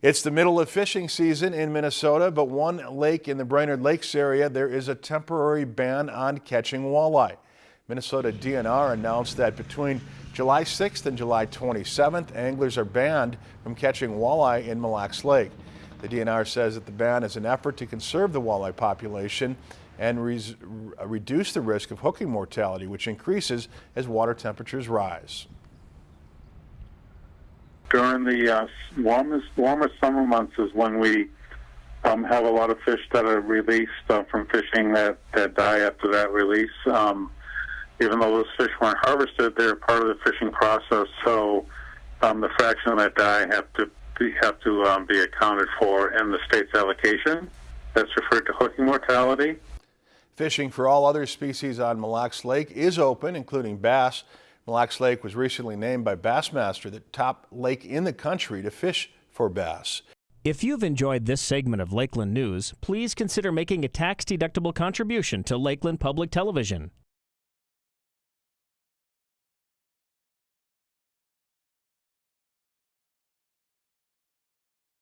It's the middle of fishing season in Minnesota, but one lake in the Brainerd Lakes area, there is a temporary ban on catching walleye. Minnesota DNR announced that between July 6th and July 27th, anglers are banned from catching walleye in Mille Lacs Lake. The DNR says that the ban is an effort to conserve the walleye population and re reduce the risk of hooking mortality, which increases as water temperatures rise during the uh, warmest warmest summer months is when we um, have a lot of fish that are released uh, from fishing that, that die after that release. Um, even though those fish weren't harvested, they're part of the fishing process. So um, the fraction that die have to be, have to um, be accounted for in the state's allocation. That's referred to hooking mortality. Fishing for all other species on Mille Lacs Lake is open, including bass. Mille Lacs Lake was recently named by Bassmaster the top lake in the country to fish for bass. If you've enjoyed this segment of Lakeland News, please consider making a tax-deductible contribution to Lakeland Public Television.